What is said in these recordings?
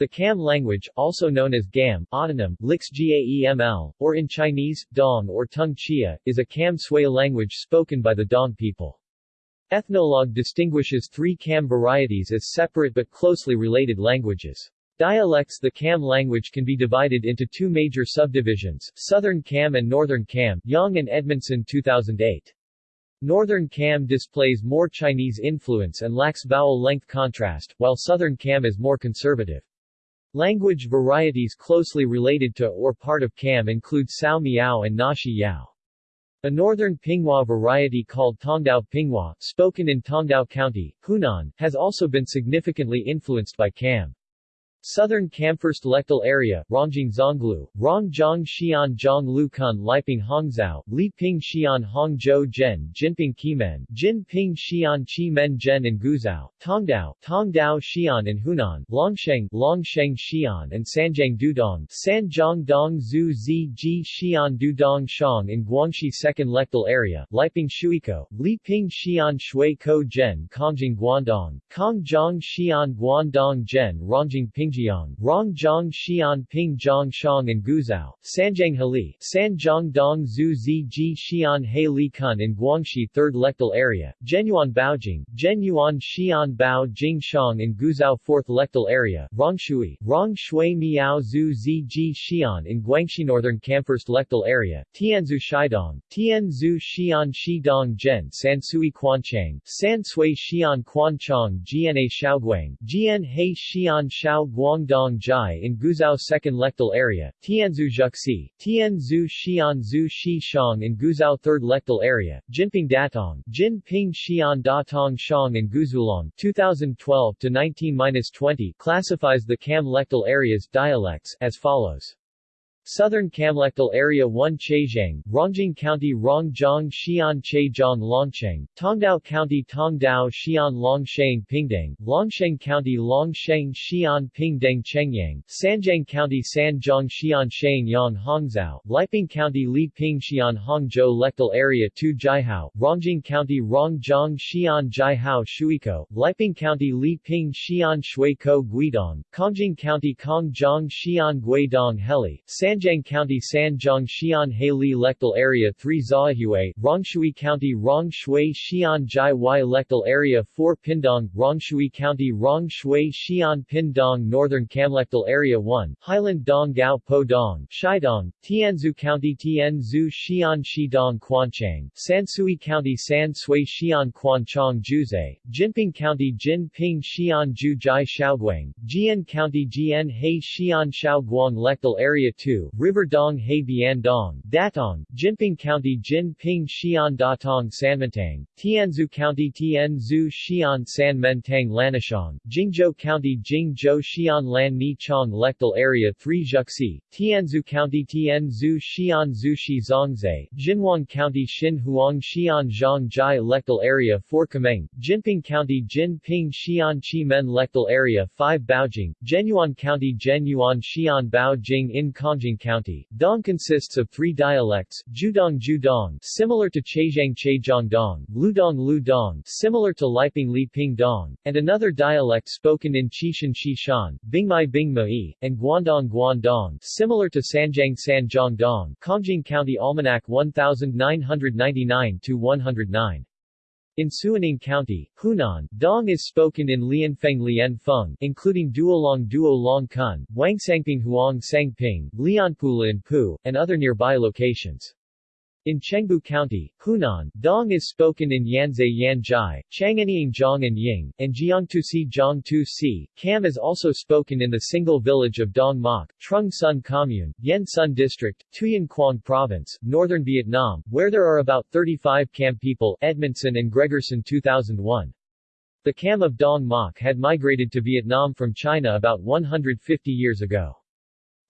The Kam language, also known as Gam, autonym, Lix Gaeml, or in Chinese, Dong or Tung Chia, is a Kam Sui language spoken by the Dong people. Ethnologue distinguishes three Kam varieties as separate but closely related languages. Dialects The Kam language can be divided into two major subdivisions, Southern Kam and Northern Kam, Yang and Edmondson 2008. Northern Kam displays more Chinese influence and lacks vowel length contrast, while Southern Kam is more conservative. Language varieties closely related to or part of Kam include Sao Miao and Nashi Yao. A northern Pinghua variety called Tongdao Pinghua, spoken in Tongdao County, Hunan, has also been significantly influenced by Kam. Southern Kamfirst Lectal Area, Rongjiang Zonglu, Rongjiang Xian Zhong Lukun Liping Hongzhou, Li Ping Xian Hongzhou Zhen Jinping Kimen, Jinping Xian Chi Men Zhen in Guizhou, Tongdao, Tongdao Xian in Hunan, Longsheng, Longsheng Xian and Sanjiang Dudong, Sanjiang Dong Zhu Ji Xian Dudong Shang in Guangxi Second Lectal Area, Liping Shuiko, Li Ping Xian Shui Ko Zhen Kongjing Guangdong, Kongjiang Xian Guangdong Zhen Rongjiang Ping Pingjiang, Rongjiang Xian Ping Zhang Shang and Guizhou, Sanjiang Heli, Sanjiang Dong Zhu Zi Ji Xian He Li Kun in Guangxi 3rd Lectal Area, Genyuan Baojing, Genyuan Xian Bao Jing Shang in Guizhou 4th Lectal Area, Rongshui, Rong Shui Miao Zhu Zi Xian in Guangxi Northern Kamfirst Lectal Area, Tianzhu Shidong, Tianzhu Xian Shidong Zhen Sansui Quanchang, San Sui Xian Quanchang Gna Shaoguang, Jian He Xian Shao Guangdong Jai in Guizhou Second Lectal Area, Tianzhu Zhuxi, Tianzhu Xianzhu Shishang in Guizhou Third Lectal Area, Jinping Datong, Jinping Xian Datong Shang in Guzulong 2012 to 19-20 classifies the Kam Lectal Area's dialects as follows. Southern Kamlectal Area 1 Chezhang, Rongjiang County Rongjiang Xian Chejiang Longsheng, Tongdao County Tongdao Xian Longsheng Pingdang, Longsheng County Longsheng Xian Pingdang Chengyang, Sanjiang County Sanjiang Xian Yang Hongzhou, Liping County Li Ping Xian Hongzhou Lectal Area 2 Jiahao, Rongjiang County Rongjiang Xian Jiahao Shuiko, Liping County Li Ping Xian Shuiko Guidong, Kongjing County Kongjiang Xian Guidong Heli, San Sanjiang County Sanjiang Xian Li Lectal Area 3 Zaohui, Rongshui County Rongshui Xian Jai Y Lectal Area 4 Pindong, Rongshui County Rongshui Xian Pindong Northern Kamlectal Area 1, Highland Dong Gao Po Dong, Shidong, Tianzhu County Tianzhu Xian Shidong Quanchang, Sansui County San Sui Xian Quanchang Juzhe, Jinping County Jinping Xian Ju Jai Shaoguang, Jian County Jian He Xian Shaoguang Lectal Area 2, River Dong He Bian Dong, Datong, Jinping County Jinping Xian Datong Sanmentang, Tianzhu County Tianzhu Xian San Mentang Lanishang, Jingzhou County Jingzhou Xian Lan Ni Chong Lectal Area 3 Zhuxi, Tianzhu County Tianzhu Xian Zushi Zongzai, Jinhuang County Xin Huang Xian Zhang Jai Lectal Area 4 Kameng, Jinping County Jinping Xian Chi Men Lectal Area 5 Baojing, Genyuan County Genyuan Xian Bao Jing in Kongjing County. Dong consists of three dialects, Judong Judong similar to Chezhang Chezhong Dong, Ludong Ludong similar to Liping Li Ping Dong, and another dialect spoken in Chishan Shishan, Bingmai Bingmai, and Guandong Guandong similar to Sanjiang Sanjiang Dong, Kongjing County Almanac 1999-109. In Suining County, Hunan, Dong is spoken in Lianfeng Lianfeng, including Duolong Duolong Kun, Wangsangping Huang Sangping, Lianpula Pu, and other nearby locations. In Chengbu County, Hunan, Dong is spoken in Yanzai Yanzhai, Changanying Zhang and Ying, and Jiangtusi Jiangtusi. Kam is also spoken in the single village of Dong Mok, Trung Sun Commune, Yen Sun District, Tuyen Quang Province, Northern Vietnam, where there are about 35 Kam people Edmondson and Gregerson 2001. The Kam of Dong Mok had migrated to Vietnam from China about 150 years ago.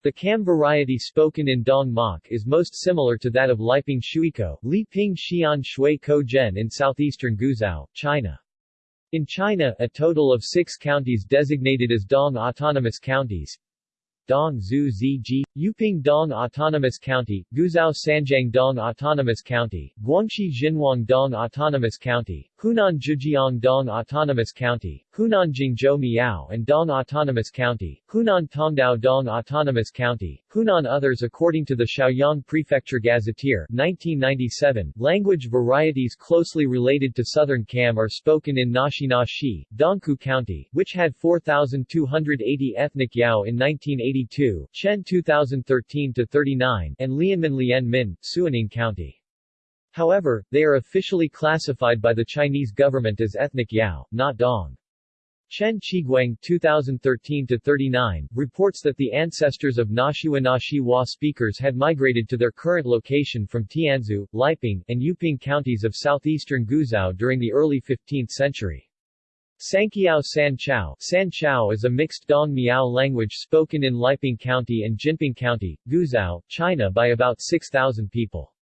The Kam variety spoken in Dong Mok is most similar to that of Liping Shuiko, Li Ping Xian Shui Ko Zhen in southeastern Guizhou, China. In China, a total of six counties designated as Dong Autonomous Counties Dong Zhu Ji, Yuping Dong Autonomous County, Guizhou Sanjiang Dong Autonomous County, Guangxi Jinhuang Dong Autonomous County, Hunan Zhijiang Dong Autonomous County, Hunan Jingzhou Miao and Dong Autonomous County, Hunan Tongdao Dong Autonomous County, Hunan Others According to the Shaoyang Prefecture Gazetteer 1997, language varieties closely related to Southern Kam are spoken in Naxi Naxi, Dongkou County, which had 4,280 ethnic Yao in 1982, Chen 2013-39, and Lianmen Lianmin, Suining County. However, they are officially classified by the Chinese government as ethnic Yao, not Dong. Chen Qiguang 2013-39, reports that the ancestors of Nashiwa Nashiwa speakers had migrated to their current location from Tianzhu, Liping, and Yuping counties of southeastern Guizhou during the early 15th century. Sanqiao San Chao San Chao is a mixed Dong Miao language spoken in Liping County and Jinping County, Guizhou, China by about 6,000 people.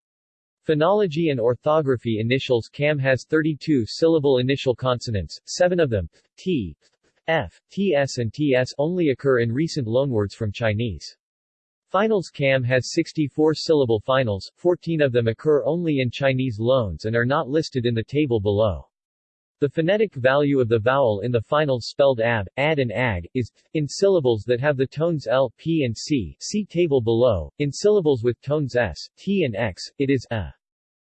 Phonology and orthography Initials Kam has 32 syllable initial consonants, seven of them, t, f, ts and ts only occur in recent loanwords from Chinese. Finals Kam has 64 syllable finals, 14 of them occur only in Chinese loans and are not listed in the table below. The phonetic value of the vowel in the finals spelled ab, ad and ag, is, in syllables that have the tones l, p and c see table below, in syllables with tones s, t and x, it is a.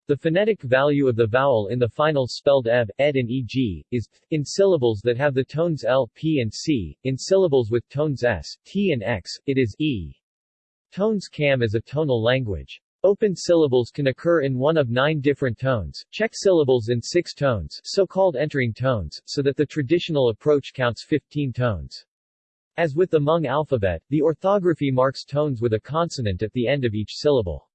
The phonetic value of the vowel in the finals spelled eb, ed and eg, is, in syllables that have the tones l, p and c, in syllables with tones s, t and x, it is e. Tones Kam is a tonal language. Open syllables can occur in one of nine different tones, Czech syllables in six tones, so-called entering tones, so that the traditional approach counts 15 tones. As with the Hmong alphabet, the orthography marks tones with a consonant at the end of each syllable.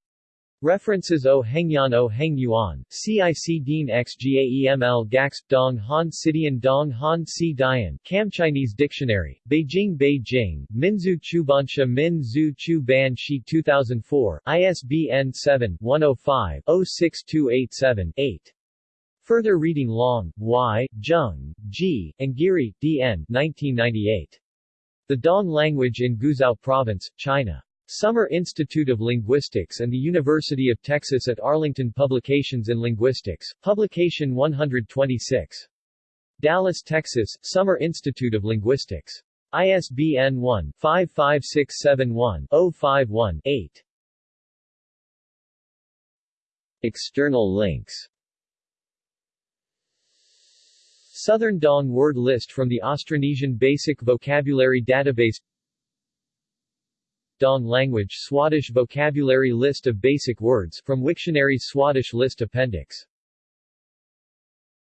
References O Hengyan O Heng Yuan, CIC Dean XGAEML Gax, Dong Han Sidian Dong Han Si Dian, Kam Chinese Dictionary, Beijing Beijing, Minzu Chubansha Min Zhu Chu Ban Shi 2004, ISBN 7-105-06287-8. Further reading Long, Y, Zheng, G, and Geary, D.N. 1998. The Dong Language in Guizhou Province, China. Summer Institute of Linguistics and the University of Texas at Arlington Publications in Linguistics, Publication 126. Dallas, Texas, Summer Institute of Linguistics. ISBN 1-55671-051-8. External links Southern Dong word list from the Austronesian Basic Vocabulary Database Dong language Swadesh vocabulary list of basic words from Wiktionary Swadesh list appendix